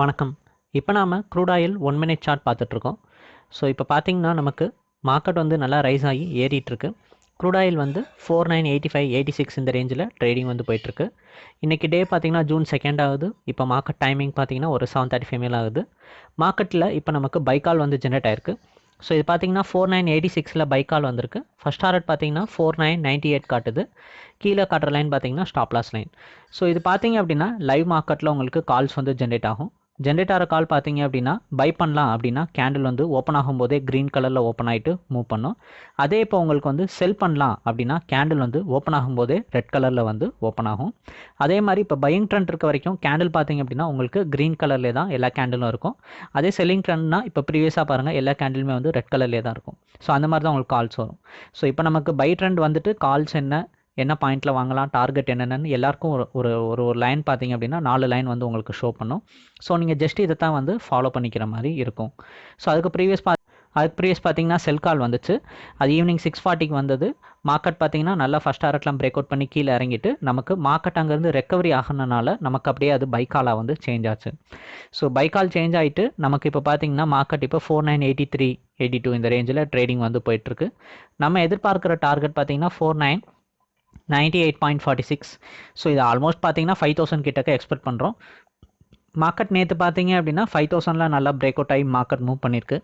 வணக்கம். இப்போ நாம் crude oil one minute chart பார்த்துட்ருக்கோம். ஸோ இப்போ பார்த்தீங்கன்னா நமக்கு மார்க்கெட் வந்து நல்லா ரைஸ் ஆகி ஏறிட்டுருக்கு க்ரூட் ஆயில் வந்து four nine eighty five eighty six இந்த ரேஞ்சில் ட்ரேடிங் வந்து போயிட்டுருக்கு இன்றைக்கி டே பார்த்திங்கன்னா ஜூன் செகண்ட் ஆகுது. இப்போ மார்க்கெட் டைமிங் பார்த்தீங்கன்னா ஒரு செவன் தேர்ட்டி ஃபைவ் மேல் ஆகுது. மார்க்கெட்டில் இப்போ நமக்கு பைக்கால் வந்து ஜென்ரேட் ஆயிருக்கு. ஸோ இது பார்த்திங்கன்னா ஃபோர் நைன் எயிட்டி சிக்ஸில் பைக்கால் வந்திருக்கு. ஃபஸ்ட் டாரட் பார்த்தீங்கன்னா ஃபோர் நைன் நைன்ட்டி எயிட் காட்டுது. கீழே காட்டுற லைன் பார்த்தீங்கன்னா ஸ்டாப்லாஸ் லைன் ஸோ இது பார்த்திங்க அப்படின்னா லைவ் மார்க்கெட்டில் உங்களுக்கு கால்ஸ் வந்து ஜென்ரேட் ஆகும். ஜென்ரேட் கால் பார்த்தீங்க அப்படின்னா பை பண்ணலாம் அப்படின்னா கேண்டில் வந்து ஓப்பன் ஆகும்போதே க்ரீன் கலரில் ஓப்பன் ஆகிட்டு மூவ் பண்ணும். அதே இப்போ உங்களுக்கு வந்து செல் பண்ணலாம் அப்படின்னா கேண்டில் வந்து ஓப்பன் ஆகும்போதே ரெட் கலரில் வந்து ஓப்பன் ஆகும். அதே மாதிரி இப்போ பையிங் ட்ரெண்ட் இருக்க வரைக்கும் கேண்டில் பார்த்தீங்க அப்படின்னா உங்களுக்கு க்ரீன் கலர்லேயே தான் எல்லா கேண்டிலும் இருக்கும். அதே செல்லிங் ட்ரெண்ட்னா இப்போ ப்ரீவியஸாக பாருங்கள் எல்லா கேண்டிலுமே வந்து ரெட் கலர்லேயே தான் இருக்கும். ஸோ அந்த மாதிரி தான் உங்களுக்கு கால்ஸ் வரும். ஸோ இப்போ நமக்கு பை ட்ரெண்ட் வந்துட்டு கால்ஸ் என்ன என்ன பாயிண்ட்டில் வாங்கலாம் டார்கெட் என்னென்னு எல்லாருக்கும் ஒரு ஒரு ஒரு ஒரு லைன் பார்த்தீங்க அப்படின்னா நாலு லைன் வந்து உங்களுக்கு ஷோ பண்ணும். ஸோ நீங்கள் ஜஸ்ட் இதை தான் வந்து ஃபாலோ பண்ணிக்கிற மாதிரி இருக்கும். ஸோ அதுக்கு ப்ரீவியஸ் பா அதுக்கு ப்ரீவியஸ் பார்த்தீங்கன்னா செல் கால் வந்துச்சு. அது ஈவினிங் சிக்ஸ் ஃபார்ட்டிக்கு வந்தது. மார்க்கெட் பார்த்தீங்கன்னா நல்லா ஃபஸ்ட் ஆரட்லாம் பிரேக் அவுட் பண்ணி கீழே இறங்கிட்டு நமக்கு மார்க்கெட் அங்கேருந்து ரெக்கவரி ஆகணுனால நமக்கு அப்படியே அது பைக்காலாக வந்து சேஞ்ச் ஆச்சு. ஸோ பைக்கால் சேஞ்ச் ஆகிட்டு நமக்கு இப்போ பார்த்தீங்கன்னா மார்க்கெட் இப்போ four nine eighty three eighty two இந்த ரேஞ்சில் ட்ரேடிங் வந்து போயிட்டுருக்கு நம்ம எதிர்பார்க்குற டார்கெட் பார்த்தீங்கன்னா four nine ninety eight point forty six so இது ஆல்மோஸ்ட் பார்த்தீங்கன்னா ஃபைவ் தௌசண்ட் கிட்டக்க எக்ஸ்பெக்ட் பண்ணுறோம் மார்க்கெட் நேற்று பார்த்தீங்க அப்படின்னா ஃபைவ் தௌசண்ட்லாம் நல்லா பிரேக் அவுட் ஆகி மார்க்கெட் மூவ் பண்ணியிருக்கு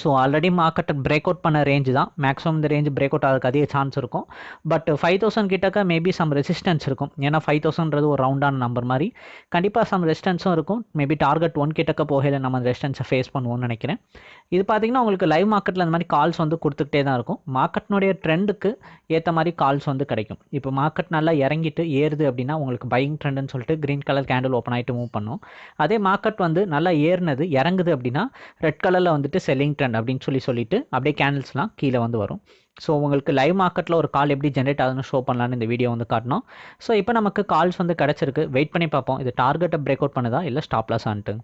so already market break out பண்ண ரேஞ்சு தான். மேக்ஸிமம் இந்த ரேஞ்ச் பிரேக் அவுட் ஆகிறதுக்கு அதிக சான்ஸ் இருக்கும். பட் ஃபைவ் தௌசண்ட் கிட்டக்க மேபி சம் ரெசிஸ்டன்ஸ் இருக்கும். ஏன்னா ஃபைவ் தௌசண்ட்றது ஒரு ரவுண்டான நம்பர் மாதிரி. கண்டிப்பாக சம் ரெசிஸ்டன்ஸும் இருக்கும். மேபி டார்கெட் ஒன் கிட்டக்க போகையில் நம்ம அந்த ரெசிஸ்டன்ஸை ஃபேஸ் பண்ணுவோம்னு நினைக்கிறேன். இது பார்த்தீங்கன்னா உங்களுக்கு லைவ் மார்க்கெட்டில் அந்த மாதிரி கால்ஸ் வந்து கொடுத்துக்கிட்டே தான் இருக்கும். மார்க்கெட்னுடைய ட்ரெண்டுக்கு ஏற்ற மாதிரி கால்ஸ் வந்து கிடைக்கும். இப்போ மார்க்கெட் நல்லா இறங்கிட்டு ஏறுது அப்படின்னா உங்களுக்கு பையிங் ட்ரெண்டுன்னு சொல்லிட்டு க்ரீன் கலர் கேண்டில் ஓப்பன் ஆகிட்டு மூவ் பண்ணும். அதே மார்க்கெட் வந்து நல்லா ஏறினது இறங்குது அப்படின்னா ரெட் கலரில் வந்துட்டு செல்லிங் ட்ரெண்ட் அப்படின்னு சொல்லி சொல்லிட்டு அப்படியே கேண்டில்ஸ்லாம் கீழே வந்து வரும். ஸோ உங்களுக்கு லைவ் மார்க்கெட்டில் ஒரு கால் எப்படி ஜென்ரேட் ஆகுதுன்னு ஷோ பண்ணலான்னு இந்த வீடியோ வந்து காட்டணும். ஸோ இப்போ நமக்கு கால்ஸ் வந்து கிடச்சிருக்கு. வெயிட் பண்ணி பார்ப்போம். இது டார்கெட்டை பிரேக் அவுட் பண்ணுதா? இல்லை ஸ்டாப் ஆன்ட்டு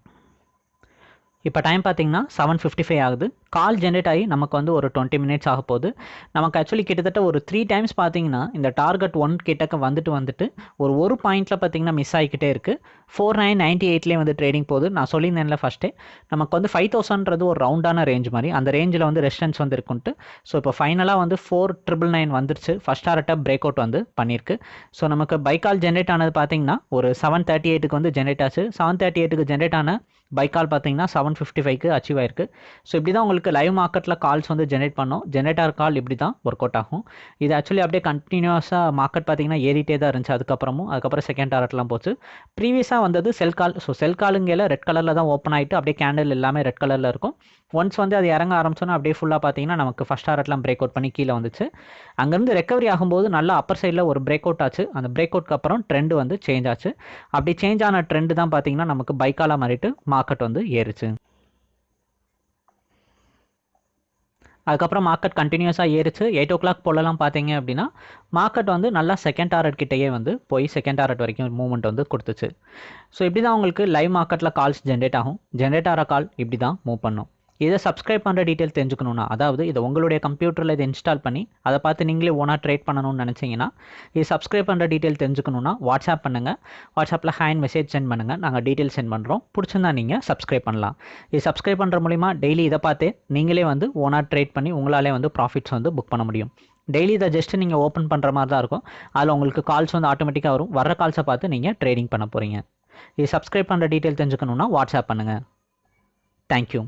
இப்போ டைம் பார்த்தீங்கன்னா செவன் ஃபிஃப்டி ஃபைவ் ஆகுது. கால் ஜென்ரேட் ஆகி நமக்கு வந்து ஒரு டுவெண்ட்டி மினிட்ஸ் ஆக போகுது. நமக்கு ஆக்சுவலி கிட்டத்தட்ட ஒரு த்ரீ டைம்ஸ் பார்த்தீங்கன்னா இந்த டார்கெட் ஒன் கிட்டக்க வந்துட்டு வந்துட்டு ஒரு ஒரு பாயிண்ட்டில் பார்த்தீங்கன்னா மிஸ் ஆகிக்கிட்டே இருக்குது ஃபோர் நைன் நைன்ட்டி எயிட்லேயே வந்து ட்ரேடிங் போகுது. நான் சொல்லியிருந்தேன்ல ஃபஸ்ட்டே நமக்கு வந்து ஃபைவ் தௌசண்ட்றது ஒரு ரவுண்டான ரேஞ்ச் மாதிரி. அந்த ரேஞ்சில் வந்து ரெஸ்டன்ஸ் வந்து இருக்குன்ட்டு ஸோ இப்போ ஃபைனலாக வந்து ஃபோர் ட்ரிபிள் நைன் வந்துருச்சு. ஃபஸ்ட் ஆர்ட்ட பிரேக் அவுட் வந்து பண்ணியிருக்கு. ஸோ நமக்கு பைக்கால் ஜென்ரேட் ஆனது பார்த்தீங்கன்னா ஒரு செவன் தேர்ட்டி எயிட்டுக்கு வந்து ஜென்ரேட் ஆச்சு. செவன் தேர்ட்டி எயிட்டுக்கு ஜென்ரேட் ஆன பைக்கால் பார்த்தீங்கன்னா செவன் செவன் ஃபிஃப்டி ஃபைவ்க்கு அச்சீவ் ஆயிருக்கு. ஸோ இப்படி தான் உங்களுக்கு லைவ் மார்க்கெட்டில் கால்ஸ் வந்து ஜென்ரேட் பண்ணோம். ஜென்ரேட்டர் கால் இப்படி தான் ஒர்க் அவுட் ஆகும். இது ஆக்சுவலி அப்படியே கண்டினியூஸாக மார்க்கெட் பார்த்தீங்கன்னா ஏறிட்டே தான் இருந்துச்சு. அதுக்கப்புறமும் அதுக்கப்புறம் செகண்ட் டாரட்லாம் போச்சு. ப்ரீவியஸாக வந்தது செல் கால் ஸோ செல் காலுங்கையில் ரெட் கலரில் தான் ஓப்பன் ஆகிட்டு அப்படியே கேண்டில் எல்லாமே ரெட் கலரில் இருக்கும். ஒன்ஸ் வந்து அது இறங்க ஆரம்பிச்சோன்னா அப்படியே ஃபுல்லாக பார்த்தீங்கன்னா நமக்கு ஃபஸ்ட் டாரட்லாம் பிரேக் அவுட் பண்ணி கீழே வந்துச்சு. அங்கேருந்து ரெக்கவரி ஆகும்போது நல்லா அப்பர் சைடில் ஒரு பிரேக் அவுட் ஆச்சு. அந்த பிரேக் அவுட்க்கு அப்புறம் ட்ரெண்ட் வந்து சேஞ்ச் ஆச்சு. அப்படி சேஞ்ச் ஆன ட்ரெண்ட் தான் பார்த்தீங்கன்னா நமக்கு பைக்காலாக மாறிட்டு மார்க்கெட் வந்து ஏறுச்சு. அதுக்கப்புறம் மார்க்கெட் கண்டினியூஸாக ஏறிச்சு. எயிட் ஓ கிளாக் போலலாம் பார்த்தீங்க அப்படின்னா மார்க்கெட் வந்து நல்லா செகண்ட் டாரட் கிட்டேயே வந்து போய் செகண்ட் டாரட் வரைக்கும் மூவ்மெண்ட் வந்து கொடுத்துச்சு. ஸோ இப்படி தான் உங்களுக்கு லைவ் மார்க்கெட்டில் கால்ஸ் ஜென்ரேட் ஆகும். ஜென்ரேட் ஆகிற கால் இப்படி தான் மூவ் பண்ணும். இதை சப்ஸ்கிரைப் பண்ணுற டீட்டெயில் தெரிஞ்சுக்கணுன்னா அதாவது இதை உங்களுடைய கம்ப்யூட்டரில் இதை இன்ஸ்டால் பண்ணி அதை பார்த்து நீங்களே ஓனாக ட்ரேட் பண்ணணும்னு நினச்சிங்கன்னா இது சப்ஸ்கிரைப் பண்ணுற டீட்டெயில் தெரிஞ்சுக்கணுன்னா வாட்ஸ்அப் பண்ணுங்கள் வாட்ஸ்அப்பில் ஹேண்ட் மெசேஜ் சென்ட் பண்ணுங்கள் நாங்கள் டீட்டெயில் சென்ட் பண்ணுறோம் பிடிச்சிருந்தா நீங்கள் சப்ஸ்கிரைப் பண்ணலாம். இது சப்ஸ்கிரைப் பண்ணுற மூலிமா டெய்லி இதை பார்த்து நீங்களே வந்து ஓனாக ட்ரேட் பண்ணி உங்களாலே வந்து ப்ராஃபிட்ஸ் வந்து புக் பண்ண முடியும். டெய்லி இதை ஜஸ்ட் நீங்கள் ஓப்பன் பண்ணுற மாதிரி தான் இருக்கும். அதில் உங்களுக்கு கால்ஸ் வந்து ஆட்டோமேட்டிக்காக வரும். வர கால்ஸை பார்த்து நீங்கள் ட்ரேடிங் பண்ண போகிறீங்க இது சப்ஸ்கிரைப் பண்ணுற டீட்டெயில் தெரிஞ்சுக்கணுன்னா வாட்ஸ்அப் பண்ணுங்கள் தேங்க்யூ